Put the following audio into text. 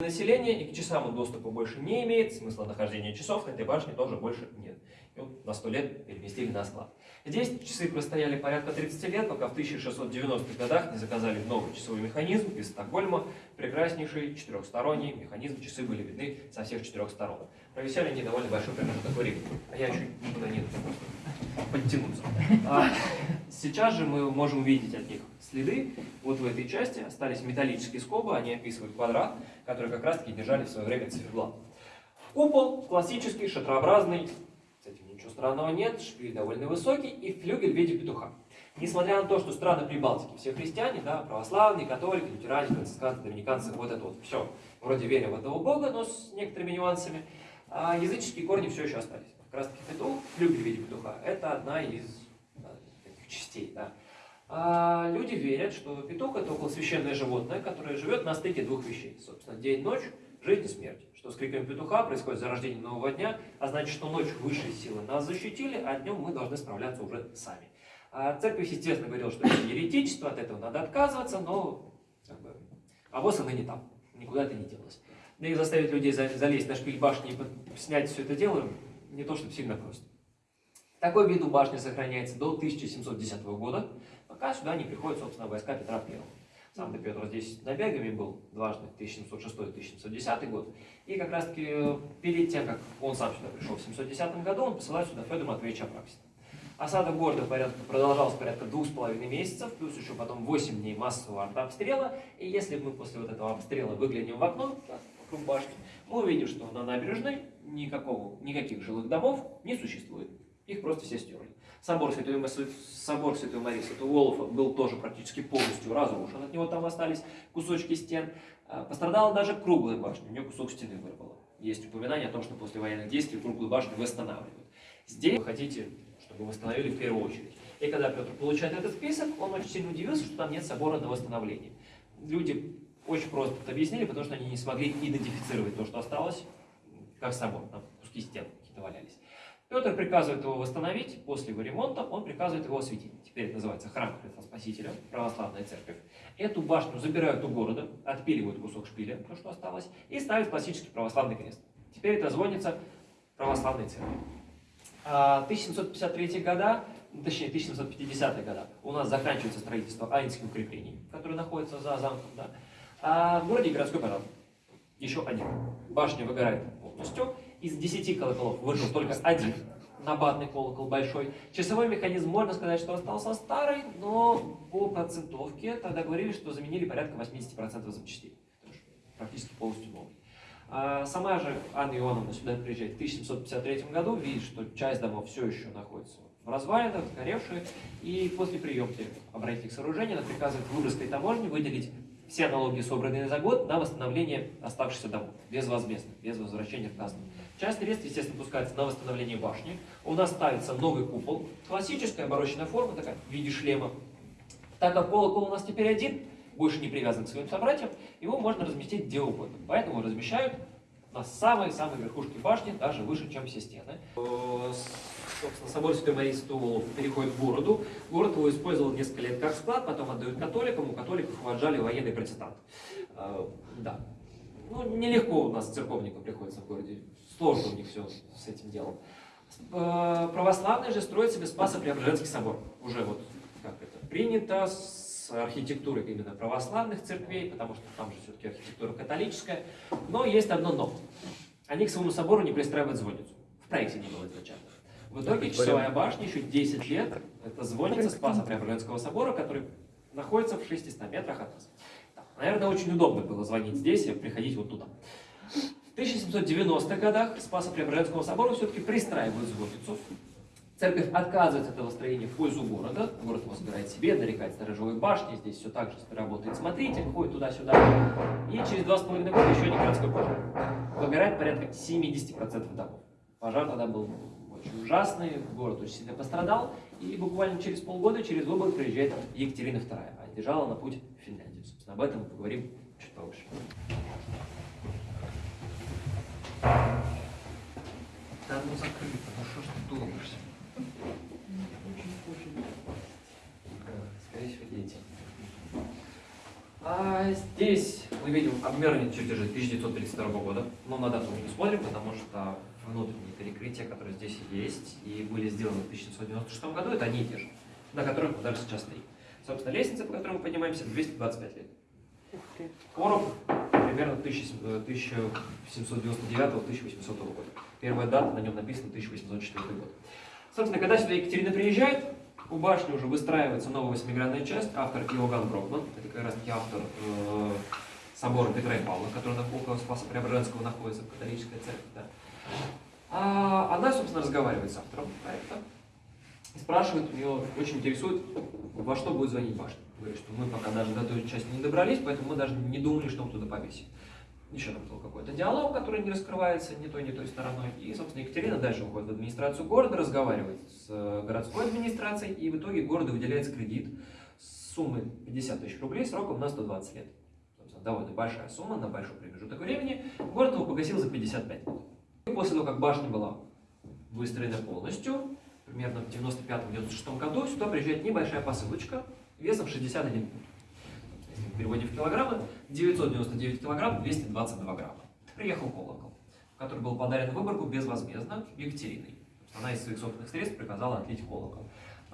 населения, и к часам доступа больше не имеет, смысла нахождения часов этой башне тоже больше нет. На 100 лет переместили на склад. Здесь часы простояли порядка 30 лет, пока в 1690-х годах не заказали новый часовой механизм из Стокгольма, прекраснейший четырехсторонний механизм, часы были видны со всех четырех сторон. Провисели они довольно большой промежуток времени, а я еще никуда не подтянуться. А сейчас же мы можем увидеть от них следы. Вот в этой части остались металлические скобы, они описывают квадрат, который как раз-таки держали в свое время циферблат. Купол классический, шатрообразный, странного нет, шпиль довольно высокий и флюгель в виде петуха. Несмотря на то, что страны Прибалтики все христиане, да, православные, католики, лютеране, францисканцы, доминиканцы, вот это вот все, вроде веря в этого бога, но с некоторыми нюансами, а языческие корни все еще остались. Как раз таки петух, флюгель в виде петуха, это одна из таких частей. Да. А люди верят, что петух это около священное животное, которое живет на стыке двух вещей. Собственно, день-ночь, жизнь и смерть. Что с криком петуха происходит зарождение нового дня, а значит, что ночью высшие силы нас защитили, а днем мы должны справляться уже сами. А церковь, естественно, говорила, что это еретичество, от этого надо отказываться, но как бы, она не там, никуда это не делось. Да и заставить людей залезть на шпиль башни и снять все это дело, не то чтобы сильно просто. Такой вид у башни сохраняется до 1710 года, пока сюда не приходят, собственно, войска Петра I. Сам то Петр здесь набегами был дважды, 1706-1710 год. И как раз таки э, перед тем, как он сам сюда пришел в 710 году, он посылает сюда Федора Матвеевича Апраксина. Осада города порядка, продолжалась порядка двух с половиной месяцев, плюс еще потом 8 дней массового артобстрела. И если мы после вот этого обстрела выглянем в окно, вокруг башни, мы увидим, что на набережной никакого, никаких жилых домов не существует. Их просто все стерли. Собор Святой, собор Святой Марии Святого Волофа был тоже практически полностью разрушен. От него там остались кусочки стен. А, пострадала даже круглая башня, у нее кусок стены вырвало. Есть упоминание о том, что после военных действий круглую башню восстанавливают. Здесь вы хотите, чтобы восстановили в первую очередь. И когда Петр получает этот список, он очень сильно удивился, что там нет собора на восстановление. Люди очень просто это объяснили, потому что они не смогли идентифицировать то, что осталось, как собор. Там куски стен какие-то валялись. Петр приказывает его восстановить, после его ремонта он приказывает его осветить. Теперь это называется храм Христа Спасителя, православная церковь. Эту башню забирают у города, отпиливают кусок шпиля, то, что осталось, и ставят классический православный крест. Теперь это звонится православной церкви. 1753 а, года, точнее 1750 года, у нас заканчивается строительство Айнских укреплений, которые находятся за замком. Да? А в городе городской порядок. Еще один. Башня выгорает полностью, из 10 колоколов выжил только один набатный колокол большой. Часовой механизм, можно сказать, что остался старый, но по процентовке тогда говорили, что заменили порядка 80% запчастей. Практически полностью новый. А сама же Анна Ионовна сюда приезжает в 1753 году, видит, что часть домов все еще находится в развалинах, сгоревшие, и после приемки оборонительных сооружений она приказывает в Выборгской таможне выделить все налоги, собранные за год, на восстановление оставшихся домов, безвозмездно, без возвращения в казну. Часть средств, естественно, пускается на восстановление башни. У нас ставится новый купол, классическая обороченная форма, такая, в виде шлема. Так как колокол у нас теперь один, больше не привязан к своим собратьям, его можно разместить где угодно. Поэтому размещают на самой-самой верхушке башни, даже выше, чем все стены. Собор Святой Марии Святого переходит в городу. Город его использовал несколько лет как склад, потом отдают католикам, у католиков уважали военный протестант. А, да. Ну, нелегко у нас церковникам приходится в городе. Сложно у них все с этим делом. А, православные же строят себе Спасо-Преображенский собор. Уже вот как это принято, с архитектурой именно православных церквей, потому что там же все-таки архитектура католическая. Но есть одно но. Они к своему собору не пристраивают звонницу. В проекте не было изначально. В итоге часовая башня еще 10 лет, это звонница Спаса Преображенского собора, который находится в 600 метрах от нас. Наверное, очень удобно было звонить здесь и приходить вот туда. В 1790-х годах Спаса Преображенского собора все-таки пристраивают звонницу. Церковь отказывается от этого строения в пользу города. Город его собирает себе, нарекает сторожевой башни. Здесь все так же работает смотритель, ходит туда-сюда. И через два с половиной года еще один городской пожар. Выбирает порядка 70% домов. Пожар тогда был очень ужасный, город очень сильно пострадал. И буквально через полгода, через выбор приезжает Екатерина II. А держала на путь в Финляндию. Собственно, об этом мы поговорим чуть повыше. Да ну закрыто, ну что ж ты долбишься? Скорее всего, дети. А здесь мы мы видим обмерные чертежи 1932 года, но на дату мы не смотрим, потому что внутренние перекрытия, которые здесь есть и были сделаны в 1996 году, это они и те же, на которых мы даже сейчас стоим. Собственно, лестница, по которой мы поднимаемся, 225 лет. Короб примерно 1799-1800 года. Первая дата на нем написана 1804 год. Собственно, когда сюда Екатерина приезжает, у башни уже выстраивается новая восьмигранная часть, автор Иоганн Брокман, это как раз таки автор э, собора Петра и Павла, который на около Спаса Преображенского находится в католической церкви. Да. А она, собственно, разговаривает с автором проекта и спрашивает, у нее очень интересует, во что будет звонить башня. Говорит, что мы пока даже до той части не добрались, поэтому мы даже не думали, что мы туда повесим. Еще там был какой-то диалог, который не раскрывается ни той, ни той стороной. И, собственно, Екатерина дальше уходит в администрацию города, разговаривает с э, городской администрацией, и в итоге городу выделяется кредит с суммой 50 тысяч рублей сроком на 120 лет. Собственно, довольно большая сумма на большой промежуток времени. Город его погасил за 55 лет. После того, как башня была выстроена полностью, примерно в 95-96 году, сюда приезжает небольшая посылочка весом 61 пункт если в переводе в килограммы, 999 килограмм, 222 грамма. Приехал колокол, который был подарен Выборгу безвозмездно Екатериной. Она из своих собственных средств приказала отлить колокол.